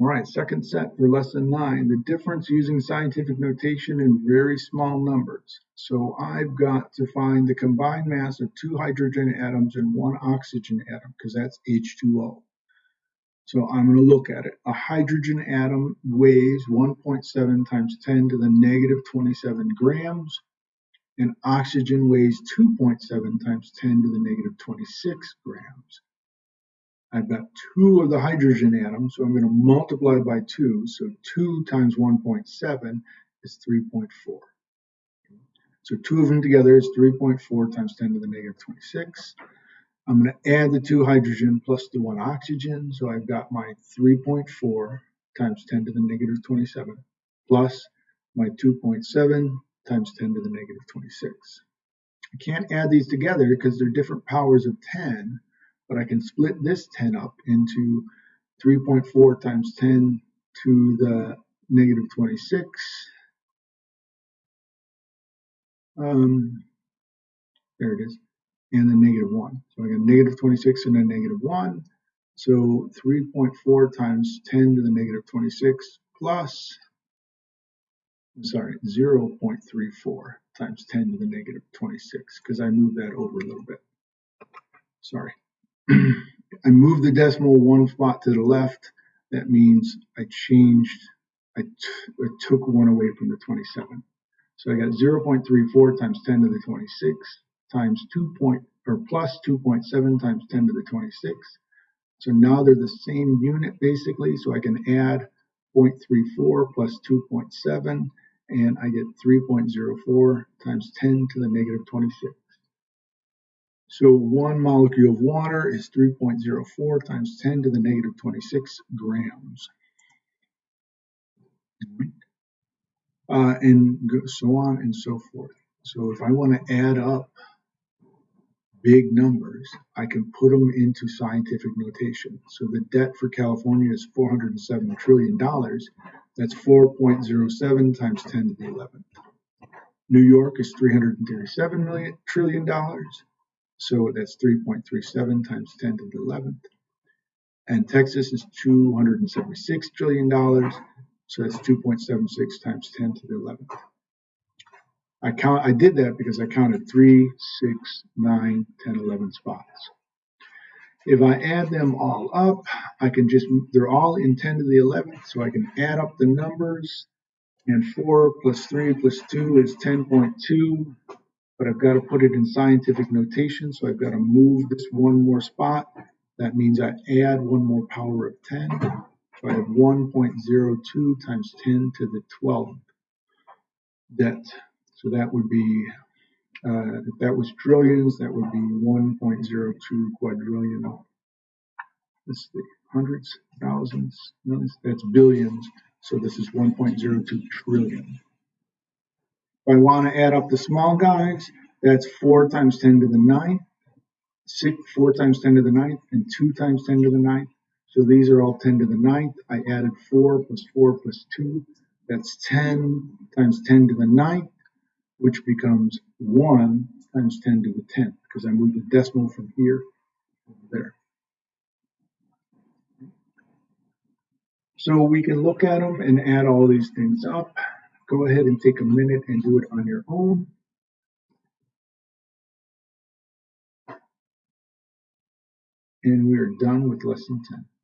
All right, second set for lesson nine, the difference using scientific notation in very small numbers. So I've got to find the combined mass of two hydrogen atoms and one oxygen atom, because that's H2O. So I'm going to look at it. A hydrogen atom weighs 1.7 times 10 to the negative 27 grams, and oxygen weighs 2.7 times 10 to the negative 26 grams. I've got two of the hydrogen atoms, so I'm going to multiply by 2. So 2 times 1.7 is 3.4. So two of them together is 3.4 times 10 to the negative 26. I'm going to add the two hydrogen plus the one oxygen. So I've got my 3.4 times 10 to the negative 27 plus my 2.7 times 10 to the negative 26. I can't add these together because they're different powers of 10 but I can split this 10 up into 3.4 times 10 to the negative 26. Um, there it is, and then negative 1. So I got negative 26 and then negative 1. So 3.4 times 10 to the negative 26 plus, I'm sorry, 0.34 times 10 to the negative 26, because I moved that over a little bit. Sorry. I moved the decimal one spot to the left. That means I changed, I, took one away from the 27. So I got 0.34 times 10 to the 26 times 2 point, or plus 2.7 times 10 to the 26. So now they're the same unit basically, so I can add 0.34 plus 2.7 and I get 3.04 times 10 to the negative 26. So one molecule of water is 3.04 times 10 to the negative 26 grams. Uh, and so on and so forth. So if I want to add up big numbers, I can put them into scientific notation. So the debt for California is $407 trillion. That's 4.07 times 10 to the 11th. New York is $337 million trillion dollars. So that's 3.37 times 10 to the 11th. And Texas is $276 trillion. So that's 2.76 times 10 to the 11th. I count. I did that because I counted 3, 6, 9, 10, 11 spots. If I add them all up, I can just, they're all in 10 to the 11th, so I can add up the numbers. And 4 plus 3 plus 2 is 10.2 but I've got to put it in scientific notation. So I've got to move this one more spot. That means I add one more power of 10. So I have 1.02 times 10 to the 12th debt. So that would be, uh, if that was trillions, that would be 1.02 quadrillion. Let's see, hundreds, thousands, millions, that's billions. So this is 1.02 trillion. If I want to add up the small guys, that's 4 times 10 to the 9th, 6, 4 times 10 to the 9th, and 2 times 10 to the 9th. So these are all 10 to the 9th. I added 4 plus 4 plus 2. That's 10 times 10 to the 9th, which becomes 1 times 10 to the 10th, because I moved the decimal from here over there. So we can look at them and add all these things up. Go ahead and take a minute and do it on your own. And we are done with lesson 10.